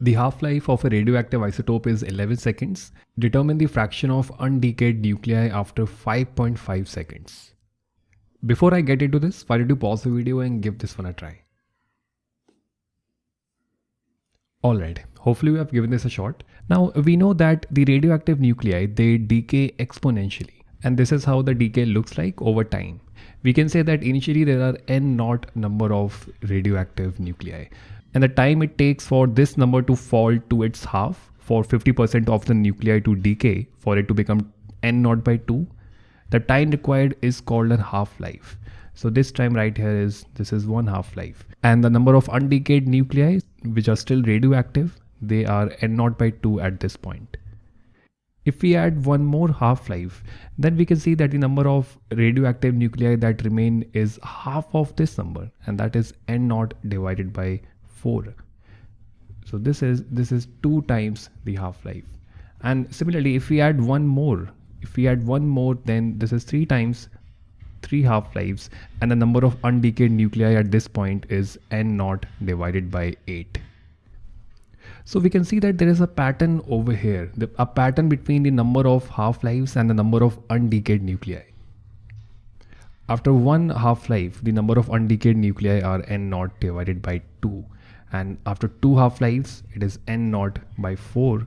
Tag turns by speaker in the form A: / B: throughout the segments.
A: The half-life of a radioactive isotope is 11 seconds. Determine the fraction of undecayed nuclei after 5.5 seconds. Before I get into this, why don't you pause the video and give this one a try. Alright, hopefully we have given this a shot. Now we know that the radioactive nuclei, they decay exponentially. And this is how the decay looks like over time. We can say that initially there are n naught number of radioactive nuclei and the time it takes for this number to fall to its half for 50% of the nuclei to decay for it to become n naught by 2 the time required is called a half-life. So this time right here is this is one half-life. And the number of undecayed nuclei which are still radioactive they are n naught by 2 at this point. If we add one more half-life then we can see that the number of radioactive nuclei that remain is half of this number and that is n naught divided by 4 so this is this is two times the half-life. And similarly if we add one more if we add one more then this is three times three half-lives and the number of undecayed nuclei at this point is n naught divided by 8 so we can see that there is a pattern over here the, a pattern between the number of half-lives and the number of undecayed nuclei. After one half-life the number of undecayed nuclei are n naught divided by 2 and after two half-lives it is n naught by 4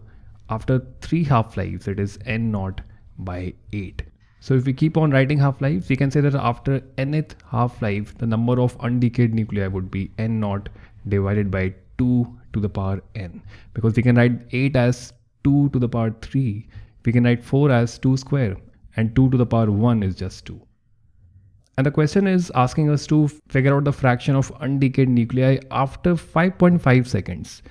A: after three half-lives it is n naught by 8 so if we keep on writing half-lives we can say that after nth half-life the number of undecayed nuclei would be n naught divided by 2 to the power n. Because we can write 8 as 2 to the power 3 we can write 4 as 2 square. And 2 to the power 1 is just 2 and the question is asking us to figure out the fraction of undecayed nuclei after 5.5 seconds,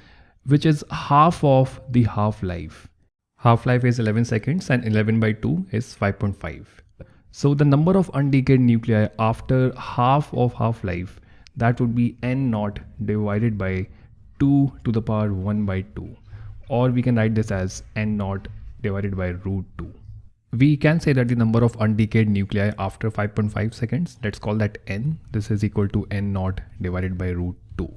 A: which is half of the half-life. Half-life is 11 seconds and 11 by 2 is 5.5. So the number of undecayed nuclei after half of half-life, that would be n naught divided by 2 to the power 1 by 2. Or we can write this as n naught divided by root 2 we can say that the number of undecayed nuclei after 5.5 seconds, let's call that n, this is equal to n naught divided by root 2.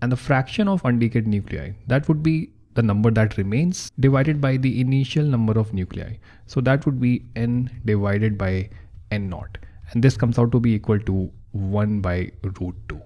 A: And the fraction of undecayed nuclei, that would be the number that remains divided by the initial number of nuclei. So that would be n divided by n naught. And this comes out to be equal to 1 by root 2.